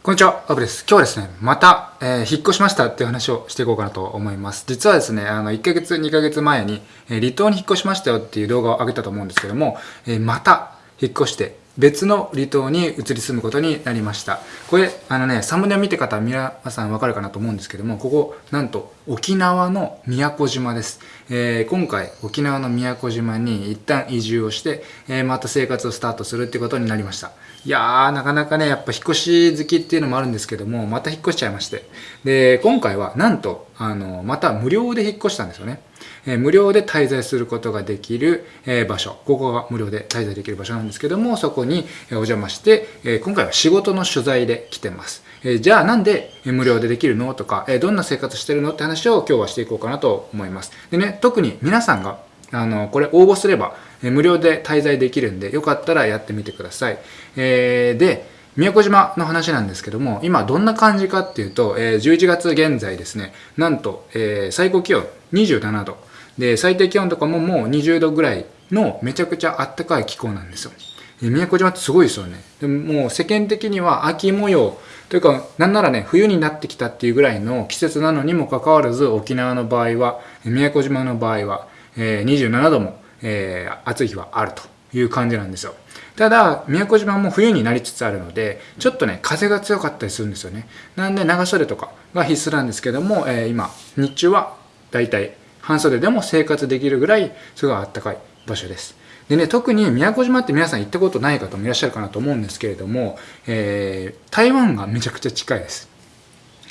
こんにちは、アブです。今日はですね、また、えー、引っ越しましたっていう話をしていこうかなと思います。実はですね、あの、1ヶ月、2ヶ月前に、えー、離島に引っ越しましたよっていう動画を上げたと思うんですけども、えー、また引っ越して、別の離島に移り住むことになりました。これ、あのね、サムネを見て方、皆さんわかるかなと思うんですけども、ここ、なんと、沖縄の宮古島です。えー、今回、沖縄の宮古島に一旦移住をして、えー、また生活をスタートするってことになりました。いやー、なかなかね、やっぱ引っ越し好きっていうのもあるんですけども、また引っ越しちゃいまして。で、今回は、なんと、あの、また無料で引っ越したんですよね。え無料で滞在することができる、え場所、ここが無料で滞在できる場所なんですけども、そこにお邪魔して、え今回は仕事の取材で来てます。えじゃあなんで無料でできるのとか、えどんな生活してるのって話を今日はしていこうかなと思います。でね、特に皆さんが、あの、これ応募すれば、無料で滞在できるんで、よかったらやってみてください。えー、で、宮古島の話なんですけども、今どんな感じかっていうと、えー、11月現在ですね、なんと、えー、最高気温27度。で、最低気温とかももう20度ぐらいのめちゃくちゃあったかい気候なんですよ。宮古島ってすごいですよね。でももう世間的には秋模様というか、なんならね、冬になってきたっていうぐらいの季節なのにもかかわらず、沖縄の場合は、宮古島の場合は、え、27度も、え、暑い日はあるという感じなんですよ。ただ、宮古島も冬になりつつあるので、ちょっとね、風が強かったりするんですよね。なんで、長袖とかが必須なんですけども、えー、今、日中はだいたい半袖でも生活できるぐらいすごいあったかい場所です。でね、特に宮古島って皆さん行ったことない方もいらっしゃるかなと思うんですけれども、えー、台湾がめちゃくちゃ近いです。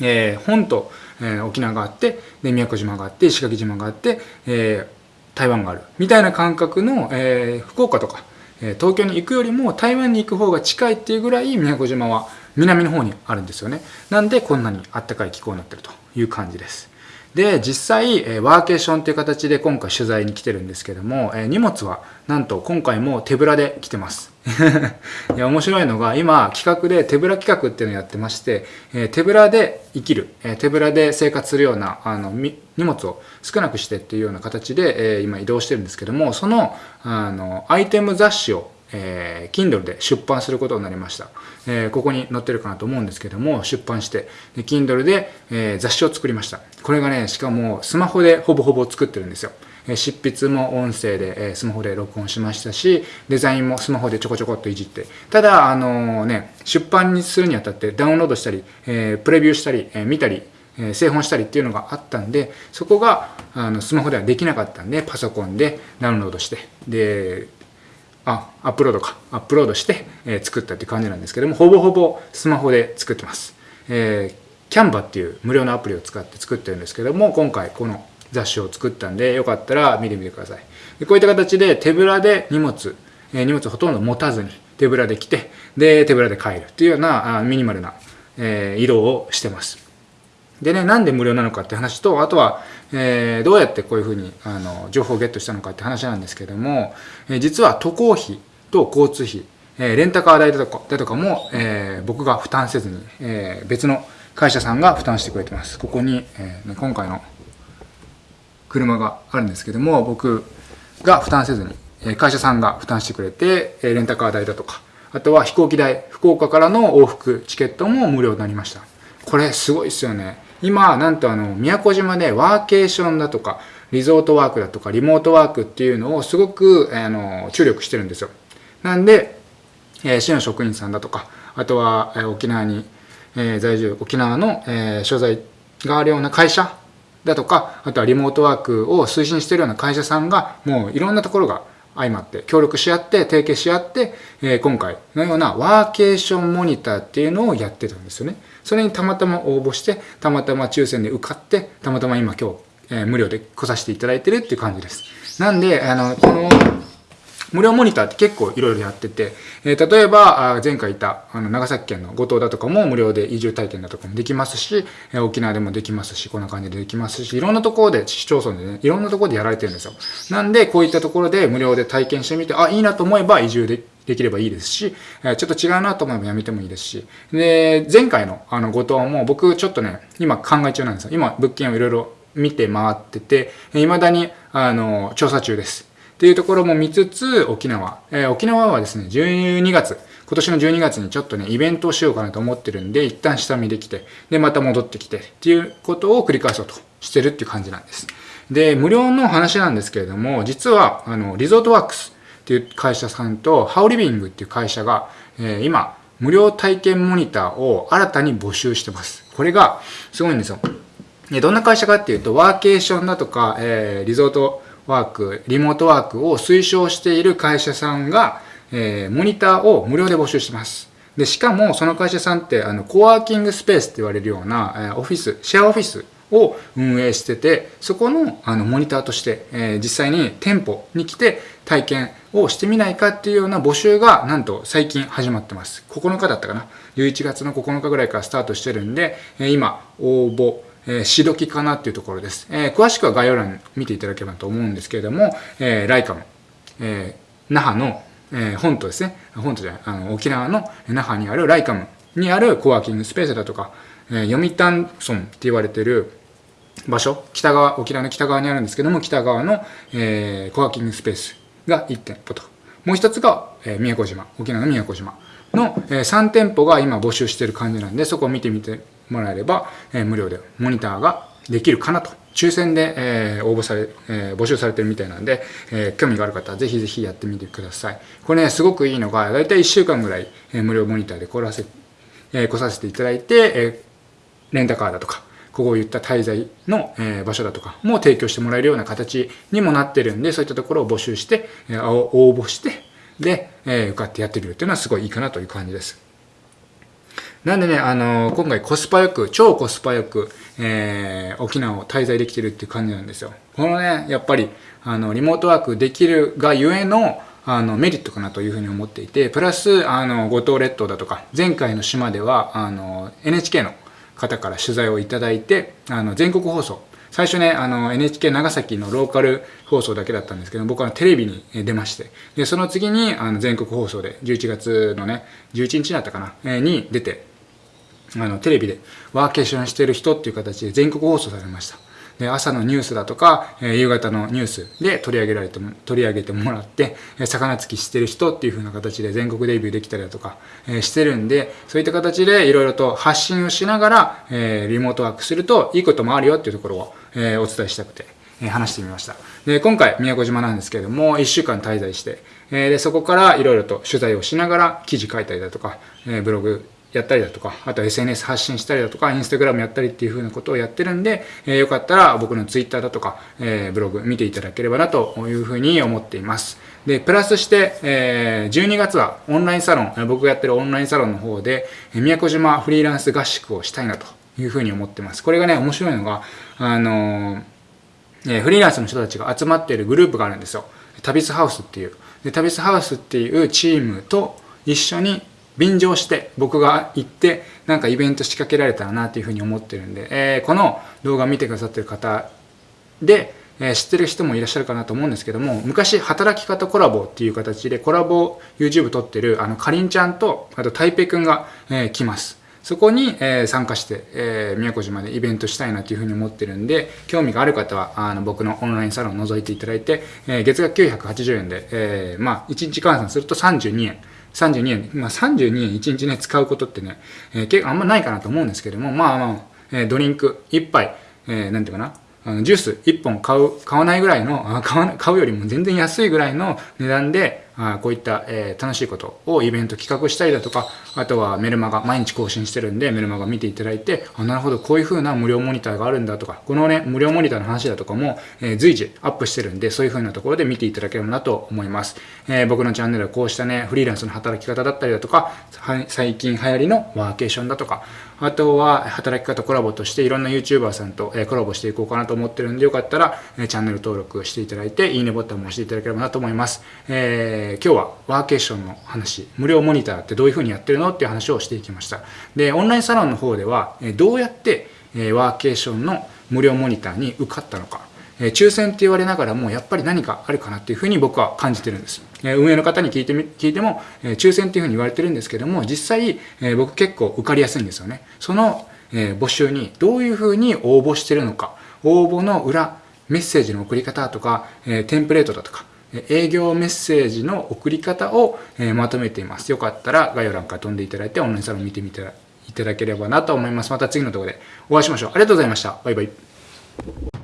えー、本島、え、沖縄があって、で、宮古島があって、石垣島があって、えー、台湾がある。みたいな感覚の、えー、福岡とか、えー、東京に行くよりも台湾に行く方が近いっていうぐらい宮古島は南の方にあるんですよね。なんでこんなにあったかい気候になってるという感じです。で、実際、えワーケーションという形で今回取材に来てるんですけども、え荷物はなんと今回も手ぶらで来てます。いや、面白いのが今企画で手ぶら企画っていうのをやってまして、え手ぶらで生きる、え手ぶらで生活するようなあの荷物を少なくしてっていうような形で、え今移動してるんですけども、そのあのアイテム雑誌をえー、Kindle で出版することになりました。えー、ここに載ってるかなと思うんですけども、出版して、で Kindle で、えー、雑誌を作りました。これがね、しかもスマホでほぼほぼ作ってるんですよ。執筆も音声で、スマホで録音しましたし、デザインもスマホでちょこちょこっといじって。ただ、あのね、出版にするにあたってダウンロードしたり、えプレビューしたり、え見たり、え製本したりっていうのがあったんで、そこがあのスマホではできなかったんで、パソコンでダウンロードして、で、あ、アップロードか。アップロードして、え、作ったって感じなんですけども、ほぼほぼスマホで作ってます。えー、キャンバっていう無料のアプリを使って作ってるんですけども、今回この雑誌を作ったんで、よかったら見てみてください。でこういった形で手ぶらで荷物、えー、荷物ほとんど持たずに手ぶらで来て、で、手ぶらで帰るっていうようなあミニマルな、えー、移動をしてます。でね、なんで無料なのかって話と、あとは、えー、どうやってこういうふうにあの情報をゲットしたのかって話なんですけども、えー、実は渡航費と交通費、えー、レンタカー代だとかだとかも、えー、僕が負担せずに、えー、別の会社さんが負担してくれてます。ここに、えー、今回の車があるんですけども、僕が負担せずに、えー、会社さんが負担してくれて、えー、レンタカー代だとか、あとは飛行機代、福岡からの往復チケットも無料になりました。これすごいですよね。今、なんとあの、宮古島でワーケーションだとか、リゾートワークだとか、リモートワークっていうのをすごく、あの、注力してるんですよ。なんで、えー、市の職員さんだとか、あとは、えー、沖縄に、えー、在住、沖縄の、えー、所在があるような会社だとか、あとはリモートワークを推進しているような会社さんが、もういろんなところが相まって協力し合って提携し合って、えー、今回のようなワーケーションモニターっていうのをやってたんですよね。それにたまたま応募して、たまたま抽選で受かって、たまたま今今日、えー、無料で来させていただいてるっていう感じです。なんで、あの、この無料モニターって結構いろいろやってて、えー、例えば、前回いた、あの、長崎県の五島だとかも無料で移住体験だとかもできますし、えー、沖縄でもできますし、こんな感じでできますし、いろんなところで、市町村でね、いろんなところでやられてるんですよ。なんで、こういったところで無料で体験してみて、あ、いいなと思えば移住でできればいいですし、えちょっと違うなと思えばやめてもいいですし、で、前回のあの、五島も僕ちょっとね、今考え中なんですよ。今、物件をいろいろ見て回ってて、未だに、あの、調査中です。っていうところも見つつ、沖縄。えー、沖縄はですね、12月、今年の12月にちょっとね、イベントをしようかなと思ってるんで、一旦下見できて、で、また戻ってきてっていうことを繰り返そうとしてるっていう感じなんです。で、無料の話なんですけれども、実は、あの、リゾートワークスっていう会社さんと、ハウリビングっていう会社が、えー、今、無料体験モニターを新たに募集してます。これが、すごいんですよ。どんな会社かっていうと、ワーケーションだとか、えー、リゾートワーク、リモートワークを推奨している会社さんが、えー、モニターを無料で募集してます。で、しかもその会社さんって、あの、コワーキングスペースって言われるような、えー、オフィス、シェアオフィスを運営してて、そこのあのモニターとして、えー、実際に店舗に来て体験をしてみないかっていうような募集がなんと最近始まってます。9日だったかな ?11 月の9日ぐらいからスタートしてるんで、えー今応募、えー、しどきかなっていうところです。えー、詳しくは概要欄見ていただければと思うんですけれども、えー、ライカム、えー、那覇の、えー、本島ですね。本島じゃない、あの、沖縄の那覇にあるライカムにあるコワーキングスペースだとか、えー、読谷村って言われてる場所、北側、沖縄の北側にあるんですけども、北側の、えー、コワーキングスペースが1店舗と。もう一つが、えー、宮古島、沖縄の宮古島の、えー、3店舗が今募集してる感じなんで、そこを見てみてもらえれば、えー、無料でモニターができるかなと。抽選で、えー、応募され、えー、募集されてるみたいなんで、えー、興味がある方はぜひぜひやってみてください。これね、すごくいいのが、だいたい1週間ぐらい、えー、無料モニターで来らせ、えー、来させていただいて、えー、レンタカーだとか、ここを言った滞在の、えー、場所だとかも提供してもらえるような形にもなってるんで、そういったところを募集して、えー、応募して、で、えー、受かってやってみるっていうのはすごいいいかなという感じです。なんでね、あのー、今回コスパよく、超コスパよく、えー、沖縄を滞在できてるっていう感じなんですよ。このね、やっぱり、あの、リモートワークできるがゆえの、あの、メリットかなというふうに思っていて、プラス、あの、五島列島だとか、前回の島では、あの、NHK の方から取材をいただいて、あの、全国放送、最初ね、あの、NHK 長崎のローカル放送だけだったんですけど、僕はテレビに出まして、で、その次に、あの、全国放送で、11月のね、11日だったかな、え、に出て、あの、テレビでワーケーションしてる人っていう形で全国放送されました。で、朝のニュースだとか、え、夕方のニュースで取り上げられても、取り上げてもらって、え、魚つきしてる人っていう風な形で全国デビューできたりだとか、え、してるんで、そういった形でいろいろと発信をしながら、え、リモートワークするといいこともあるよっていうところを、え、お伝えしたくて、え、話してみました。で、今回宮古島なんですけれども、1週間滞在して、え、で、そこからいろいろと取材をしながら記事書いたりだとか、え、ブログやったりだとか、あと SNS 発信したりだとか、インスタグラムやったりっていう風なことをやってるんで、えー、よかったら僕の Twitter だとか、えー、ブログ見ていただければなという風に思っています。で、プラスして、えー、12月はオンラインサロン、僕がやってるオンラインサロンの方で、宮古島フリーランス合宿をしたいなという風に思ってます。これがね、面白いのが、あのー、フリーランスの人たちが集まっているグループがあるんですよ。旅スハウスっていう。で、旅スハウスっていうチームと一緒に便乗して僕が行ってなんかイベント仕掛けられたらなっていうふうに思ってるんで、えー、この動画を見てくださってる方で、えー、知ってる人もいらっしゃるかなと思うんですけども昔働き方コラボっていう形でコラボ YouTube 撮ってるあのかりんちゃんとあと台北くんが、えー、来ますそこに、えー、参加して、えー、宮古島でイベントしたいなというふうに思ってるんで、興味がある方は、あの、僕のオンラインサロンを覗いていただいて、えー、月額980円で、えー、まあ、1日換算すると32円。32円、まあ、32円1日ね、使うことってね、えー、結構あんまないかなと思うんですけども、まあまあ、えー、ドリンク1杯、えー、なんていうかな、あのジュース1本買う、買わないぐらいの、あ買わ買うよりも全然安いぐらいの値段で、こういった、えー、楽しいことをイベント企画したりだとか、あとはメルマガ、毎日更新してるんで、メルマガ見ていただいて、あ、なるほど、こういう風な無料モニターがあるんだとか、このね、無料モニターの話だとかも、えー、随時アップしてるんで、そういう風なところで見ていただければなと思います。えー、僕のチャンネルはこうしたね、フリーランスの働き方だったりだとか、最近流行りのワーケーションだとか、あとは働き方コラボとしていろんな YouTuber さんと、コラボしていこうかなと思ってるんで、よかったら、チャンネル登録していただいて、いいねボタンも押していただければなと思います。えー、今日はワーケーションの話、無料モニターってどういうふうにやってるのっていう話をしていきました。で、オンラインサロンの方では、どうやってワーケーションの無料モニターに受かったのか、え抽選って言われながらもやっぱり何かあるかなっていうふうに僕は感じてるんです。え運営の方に聞いてみ、聞いても、え抽選っていうふうに言われてるんですけども、実際え僕結構受かりやすいんですよね。そのえ募集にどういうふうに応募してるのか、応募の裏、メッセージの送り方とか、えテンプレートだとか、営業メッセージの送り方をえまとめています。よかったら概要欄から飛んでいただいてオンラインサロン見てみていただければなと思います。また次の動画でお会いしましょう。ありがとうございました。バイバイ。